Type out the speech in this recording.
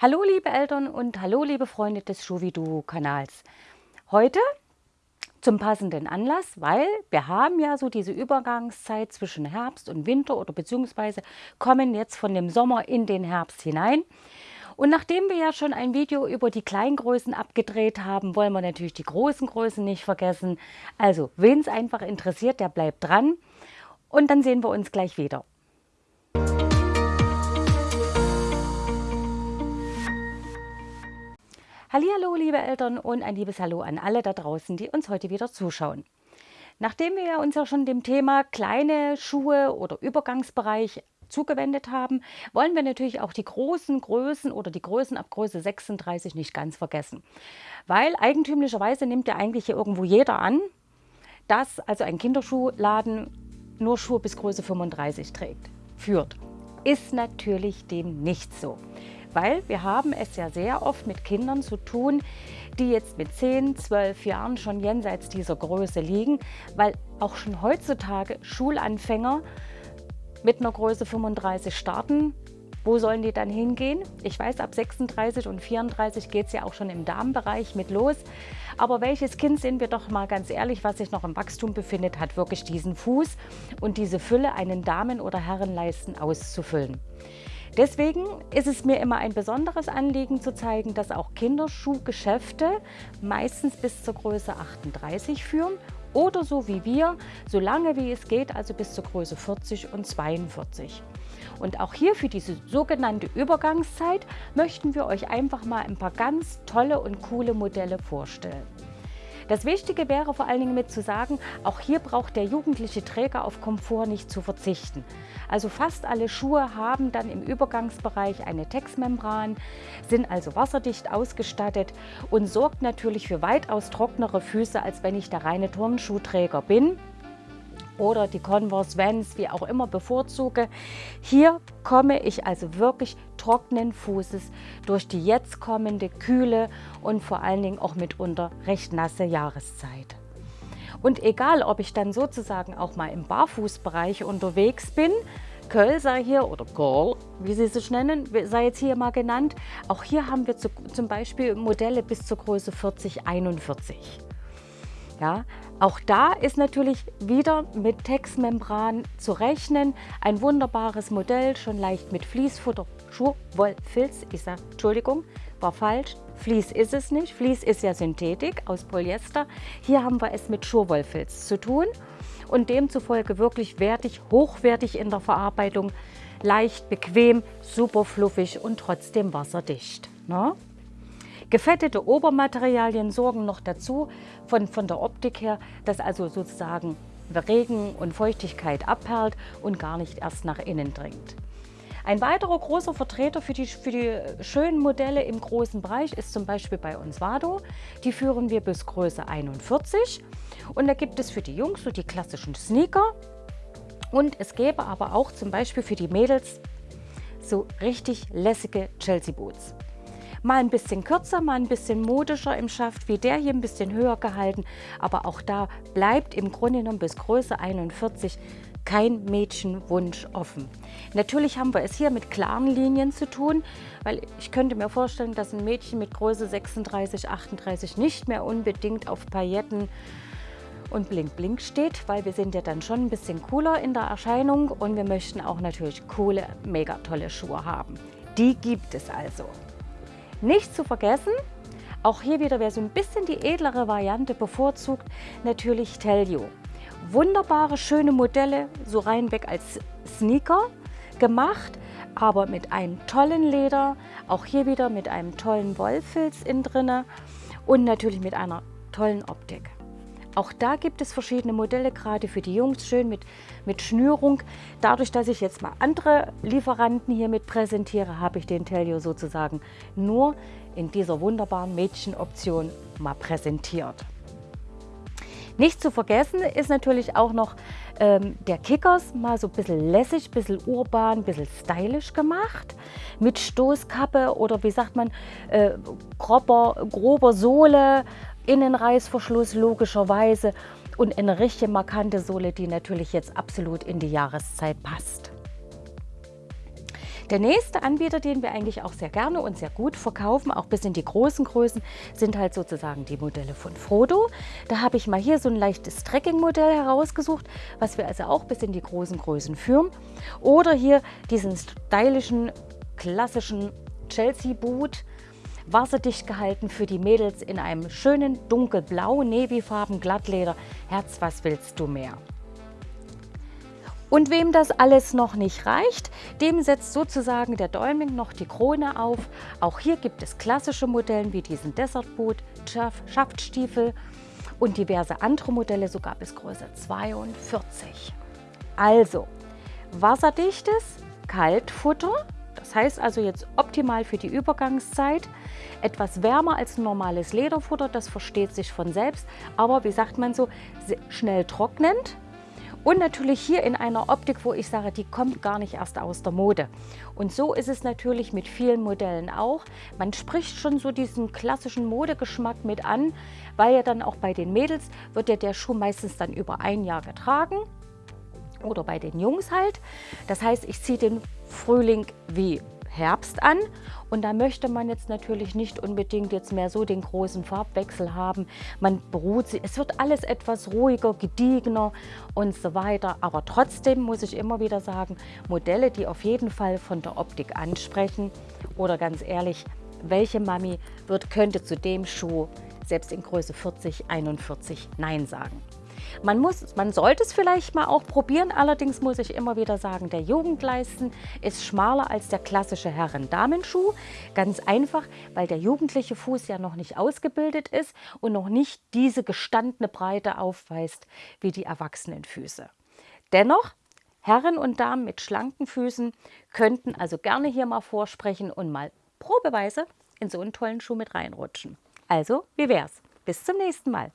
Hallo liebe Eltern und hallo liebe Freunde des Schuvidu-Kanals. Heute zum passenden Anlass, weil wir haben ja so diese Übergangszeit zwischen Herbst und Winter oder beziehungsweise kommen jetzt von dem Sommer in den Herbst hinein. Und nachdem wir ja schon ein Video über die Kleingrößen abgedreht haben, wollen wir natürlich die großen Größen nicht vergessen. Also, wen es einfach interessiert, der bleibt dran. Und dann sehen wir uns gleich wieder. Hallo, liebe Eltern und ein liebes Hallo an alle da draußen, die uns heute wieder zuschauen. Nachdem wir uns ja schon dem Thema kleine Schuhe oder Übergangsbereich zugewendet haben, wollen wir natürlich auch die großen Größen oder die Größen ab Größe 36 nicht ganz vergessen. Weil eigentümlicherweise nimmt ja eigentlich hier irgendwo jeder an, dass also ein Kinderschuhladen nur Schuhe bis Größe 35 trägt, führt. Ist natürlich dem nicht so weil wir haben es ja sehr oft mit Kindern zu tun, die jetzt mit 10, 12 Jahren schon jenseits dieser Größe liegen, weil auch schon heutzutage Schulanfänger mit einer Größe 35 starten. Wo sollen die dann hingehen? Ich weiß, ab 36 und 34 geht es ja auch schon im Damenbereich mit los. Aber welches Kind, sind wir doch mal ganz ehrlich, was sich noch im Wachstum befindet, hat wirklich diesen Fuß und diese Fülle, einen Damen- oder Herrenleisten auszufüllen. Deswegen ist es mir immer ein besonderes Anliegen zu zeigen, dass auch Kinderschuhgeschäfte meistens bis zur Größe 38 führen oder so wie wir, so lange wie es geht, also bis zur Größe 40 und 42. Und auch hier für diese sogenannte Übergangszeit möchten wir euch einfach mal ein paar ganz tolle und coole Modelle vorstellen. Das Wichtige wäre vor allen Dingen mit zu sagen, auch hier braucht der jugendliche Träger auf Komfort nicht zu verzichten. Also fast alle Schuhe haben dann im Übergangsbereich eine Textmembran, sind also wasserdicht ausgestattet und sorgt natürlich für weitaus trocknere Füße, als wenn ich der reine Turnschuhträger bin oder die Converse Vans, wie auch immer, bevorzuge. Hier komme ich also wirklich trockenen Fußes durch die jetzt kommende kühle und vor allen Dingen auch mitunter recht nasse Jahreszeit. Und egal, ob ich dann sozusagen auch mal im Barfußbereich unterwegs bin, Köll sei hier, oder Girl, wie sie sich nennen, sei jetzt hier mal genannt. Auch hier haben wir zu, zum Beispiel Modelle bis zur Größe 40, 41. Ja, auch da ist natürlich wieder mit Textmembran zu rechnen. Ein wunderbares Modell, schon leicht mit Fließfutter, Schurwollfilz. Ich sage, Entschuldigung, war falsch. Vlies ist es nicht. Vlies ist ja Synthetik aus Polyester. Hier haben wir es mit Schurwollfilz zu tun und demzufolge wirklich wertig, hochwertig in der Verarbeitung, leicht, bequem, super fluffig und trotzdem wasserdicht. Ne? Gefettete Obermaterialien sorgen noch dazu, von, von der Optik her, dass also sozusagen Regen und Feuchtigkeit abperlt und gar nicht erst nach innen dringt. Ein weiterer großer Vertreter für die, für die schönen Modelle im großen Bereich ist zum Beispiel bei uns Vado. Die führen wir bis Größe 41 und da gibt es für die Jungs so die klassischen Sneaker und es gäbe aber auch zum Beispiel für die Mädels so richtig lässige Chelsea Boots. Mal ein bisschen kürzer, mal ein bisschen modischer im Schaft, wie der hier ein bisschen höher gehalten. Aber auch da bleibt im Grunde genommen bis Größe 41 kein Mädchenwunsch offen. Natürlich haben wir es hier mit klaren Linien zu tun, weil ich könnte mir vorstellen, dass ein Mädchen mit Größe 36, 38 nicht mehr unbedingt auf Pailletten und Blink Blink steht, weil wir sind ja dann schon ein bisschen cooler in der Erscheinung und wir möchten auch natürlich coole, mega tolle Schuhe haben. Die gibt es also. Nicht zu vergessen, auch hier wieder, wer so ein bisschen die edlere Variante bevorzugt, natürlich Tellio. Wunderbare, schöne Modelle, so reinweg als Sneaker gemacht, aber mit einem tollen Leder, auch hier wieder mit einem tollen Wollfilz innen drinne und natürlich mit einer tollen Optik. Auch da gibt es verschiedene Modelle, gerade für die Jungs, schön mit, mit Schnürung. Dadurch, dass ich jetzt mal andere Lieferanten hier mit präsentiere, habe ich den Tellio sozusagen nur in dieser wunderbaren Mädchenoption mal präsentiert. Nicht zu vergessen ist natürlich auch noch ähm, der Kickers, mal so ein bisschen lässig, ein bisschen urban, ein bisschen stylisch gemacht. Mit Stoßkappe oder wie sagt man, äh, grober, grober Sohle, Innenreißverschluss logischerweise und eine richtig markante Sohle, die natürlich jetzt absolut in die Jahreszeit passt. Der nächste Anbieter, den wir eigentlich auch sehr gerne und sehr gut verkaufen, auch bis in die großen Größen, sind halt sozusagen die Modelle von Frodo. Da habe ich mal hier so ein leichtes Trekking-Modell herausgesucht, was wir also auch bis in die großen Größen führen. Oder hier diesen stylischen, klassischen Chelsea-Boot, wasserdicht gehalten für die Mädels in einem schönen dunkelblau, Navyfarben Glattleder. Herz, was willst du mehr? Und wem das alles noch nicht reicht, dem setzt sozusagen der Däumling noch die Krone auf. Auch hier gibt es klassische Modelle wie diesen Desertboot, Schaftstiefel und diverse andere Modelle sogar bis Größe 42. Also wasserdichtes Kaltfutter, das heißt also jetzt optimal für die Übergangszeit. Etwas wärmer als normales Lederfutter, das versteht sich von selbst, aber wie sagt man so, schnell trocknend und natürlich hier in einer Optik, wo ich sage, die kommt gar nicht erst aus der Mode. Und so ist es natürlich mit vielen Modellen auch. Man spricht schon so diesen klassischen Modegeschmack mit an, weil ja dann auch bei den Mädels wird ja der Schuh meistens dann über ein Jahr getragen oder bei den Jungs halt. Das heißt, ich ziehe den Frühling wie Herbst an und da möchte man jetzt natürlich nicht unbedingt jetzt mehr so den großen Farbwechsel haben. Man beruht sich, es wird alles etwas ruhiger, gediegener und so weiter. Aber trotzdem muss ich immer wieder sagen, Modelle, die auf jeden Fall von der Optik ansprechen oder ganz ehrlich, welche Mami wird, könnte zu dem Schuh selbst in Größe 40, 41 Nein sagen. Man, muss, man sollte es vielleicht mal auch probieren, allerdings muss ich immer wieder sagen, der Jugendleisten ist schmaler als der klassische Herren-Damenschuh. Ganz einfach, weil der jugendliche Fuß ja noch nicht ausgebildet ist und noch nicht diese gestandene Breite aufweist wie die erwachsenen Füße. Dennoch, Herren und Damen mit schlanken Füßen könnten also gerne hier mal vorsprechen und mal probeweise in so einen tollen Schuh mit reinrutschen. Also, wie wär's? Bis zum nächsten Mal.